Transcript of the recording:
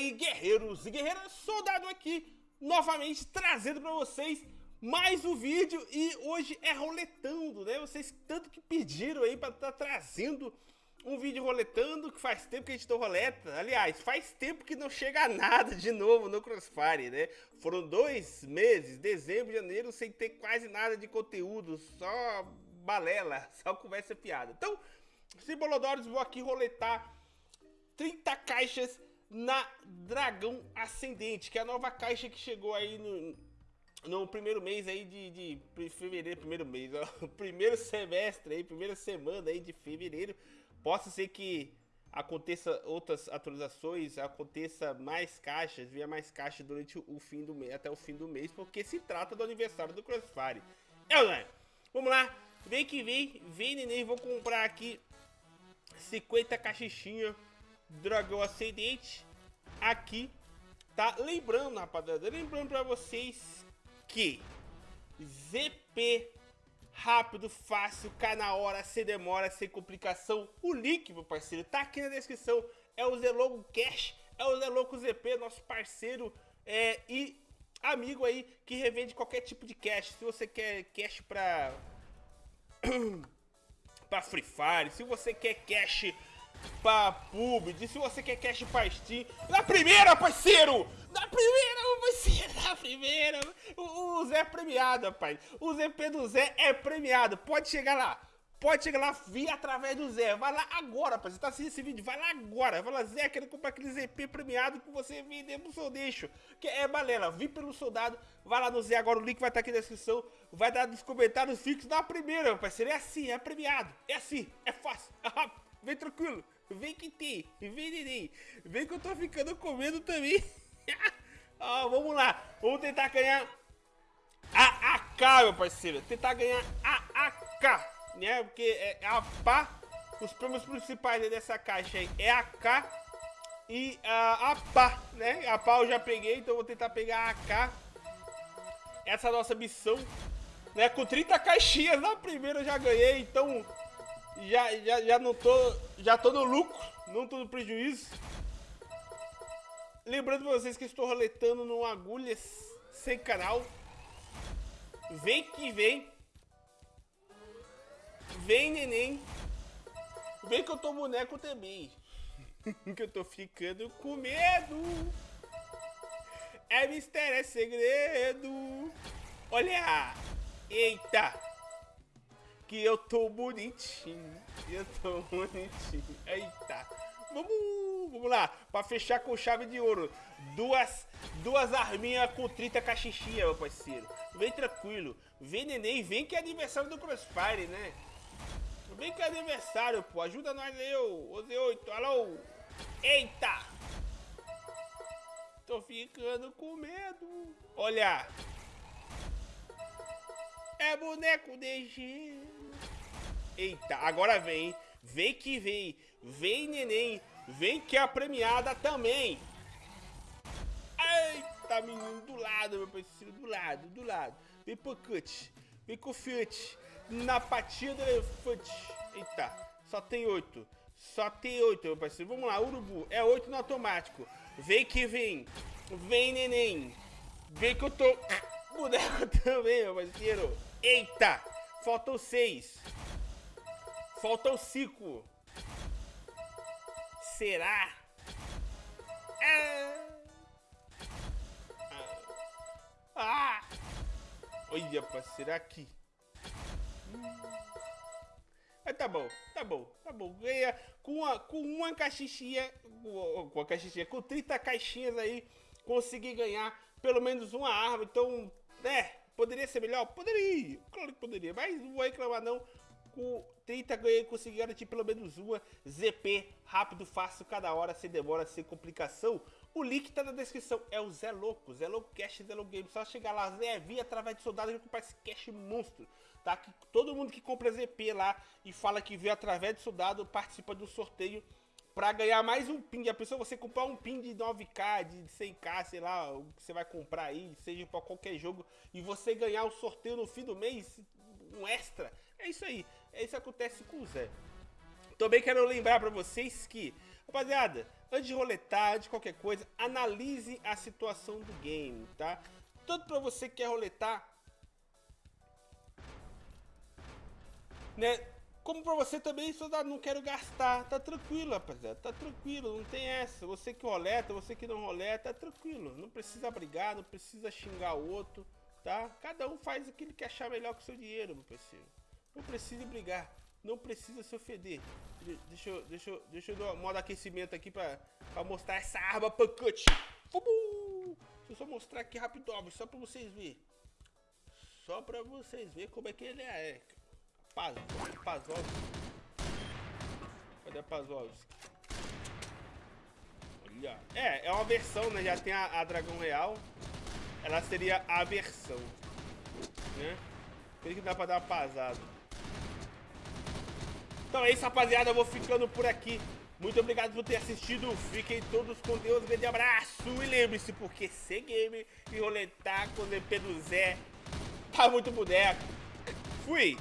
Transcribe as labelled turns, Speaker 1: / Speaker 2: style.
Speaker 1: aí, guerreiros e guerreiras, soldado aqui, novamente trazendo pra vocês mais um vídeo e hoje é roletando, né? Vocês tanto que pediram aí pra estar tá trazendo um vídeo roletando, que faz tempo que a gente não roleta. Aliás, faz tempo que não chega nada de novo no Crossfire, né? Foram dois meses, dezembro, janeiro, sem ter quase nada de conteúdo, só balela, só conversa fiada. Então, Simbolodores, vou aqui roletar 30 caixas na Dragão Ascendente, que é a nova caixa que chegou aí no, no primeiro mês aí de, de fevereiro, primeiro mês, ó, primeiro semestre aí, primeira semana aí de fevereiro. Possa ser que aconteça outras atualizações, aconteça mais caixas, venha mais caixas durante o fim do mês, até o fim do mês, porque se trata do aniversário do Crossfire. É, não é? Vamos lá, vem que vem, vem neném, vou comprar aqui 50 caixinhas dragão ascendente aqui, tá? Lembrando, rapaziada, lembrando pra vocês que ZP rápido, fácil, cá na hora, sem demora, sem complicação. O link, meu parceiro, tá aqui na descrição. É o Zelogo Cash, é o Zelogo ZP, nosso parceiro é, e amigo aí que revende qualquer tipo de cash. Se você quer cash pra, pra Free Fire, se você quer cash pra PUBG, se você quer cash pra Steam, na primeira, parceiro! Na primeira, parceiro, na primeira! O, o Zé é premiado, rapaz. O ZP do Zé é premiado. Pode chegar lá. Pode chegar lá via através do Zé. Vai lá agora, rapaz. Você tá assistindo esse vídeo, vai lá agora. Vai lá, Zé, quero comprar aquele ZP premiado que você vender pro seu deixo. Que é balela, vi pelo soldado. Vai lá no Zé agora, o link vai estar tá aqui na descrição. Vai dar nos comentários fixos na primeira, parceiro. É assim, é premiado. É assim, é fácil, é rápido. Vem tranquilo. Vem que tem. Vem, neném. Vem que eu tô ficando com medo também. ah, vamos lá. Vamos tentar ganhar a AK, meu parceiro. Tentar ganhar a AK. Né? Porque é a pá. Os prêmios principais dessa caixa aí é a AK e a, a pá, né? A pá eu já peguei, então vou tentar pegar a AK. Essa é a nossa missão. Né? Com 30 caixinhas na primeira eu já ganhei, então já, já, já não tô. Já tô no lucro, não tô no prejuízo. Lembrando vocês que estou roletando no Agulhas Sem Canal. Vem que vem. Vem, neném. Vem que eu tô boneco também. que eu tô ficando com medo. É mistério, é segredo. Olha. Eita que eu tô bonitinho. Eu tô bonitinho. Eita. Vamos, vamos lá. Pra fechar com chave de ouro. Duas, duas arminhas com 30 cachixinha, meu parceiro. Vem tranquilo. Vem neném. Vem que é aniversário do Crossfire, né? Vem que é aniversário, pô. Ajuda nós aí, ô. Z8. Alô. Eita. Tô ficando com medo. Olha. É boneco de gelo. Eita, agora vem. Vem que vem. Vem, neném. Vem que é a premiada também. Eita, menino. Do lado, meu parceiro. Do lado, do lado. Vem cut. Vem fiat. Na patinha do elefante. Eita, só tem oito. Só tem oito, meu parceiro. Vamos lá, urubu. É oito no automático. Vem que vem. Vem, neném. Vem que eu tô... Boneco também, meu parceiro. Eita, faltam seis. Faltam cinco. Será? Ah! ah. Olha, parceiro, aqui. Mas tá bom, tá bom, tá bom. Ganha com uma, com uma caixinha, com uma caixinha, com 30 caixinhas aí, consegui ganhar pelo menos uma arma. Então, né, poderia ser melhor? Poderia, claro que poderia, mas não vou reclamar não com 30 ganhei, consegui garantir pelo menos uma. ZP, rápido, fácil, cada hora, sem demora, sem complicação. O link tá na descrição, é o Zé Louco, Zé Louco Cash, Zé Louco Game. Só chegar lá, Zé, via através de soldado e comprar esse cash monstro, tá? Que todo mundo que compra ZP lá e fala que veio através de soldado participa do sorteio para ganhar mais um pin. A pessoa você comprar um pin de 9k, de 100k, sei lá, o que você vai comprar aí, seja para qualquer jogo, e você ganhar um sorteio no fim do mês, um extra. Isso aí. É isso acontece com o Zé. Também quero lembrar para vocês que Rapaziada, antes de roletar, de qualquer coisa, analise a situação do game, tá? Tanto pra você que quer roletar, né? Como pra você também, soldado, não quero gastar. Tá tranquilo, rapaziada. Tá tranquilo, não tem essa. Você que roleta, você que não roleta, tá tranquilo. Não precisa brigar, não precisa xingar o outro, tá? Cada um faz aquilo que achar melhor com o seu dinheiro, meu parceiro. Não precisa brigar. Não precisa se ofender. Deixa eu, deixa eu, deixa eu dar um modo aquecimento aqui pra, pra mostrar essa arma pancute. Deixa eu só mostrar aqui rápido, só pra vocês verem. Só pra vocês verem como é que ele é. Paz, Pazovski. Cadê a Pazovski? Olha. É, é uma versão, né? Já tem a, a Dragão Real. Ela seria a versão. Né? Por que dá pra dar uma pasada. Então é isso, rapaziada. Eu vou ficando por aqui. Muito obrigado por ter assistido. Fiquem todos com Deus. Grande abraço. E lembre-se, porque ser game e roletar com o DP do Zé tá muito boneco. Fui!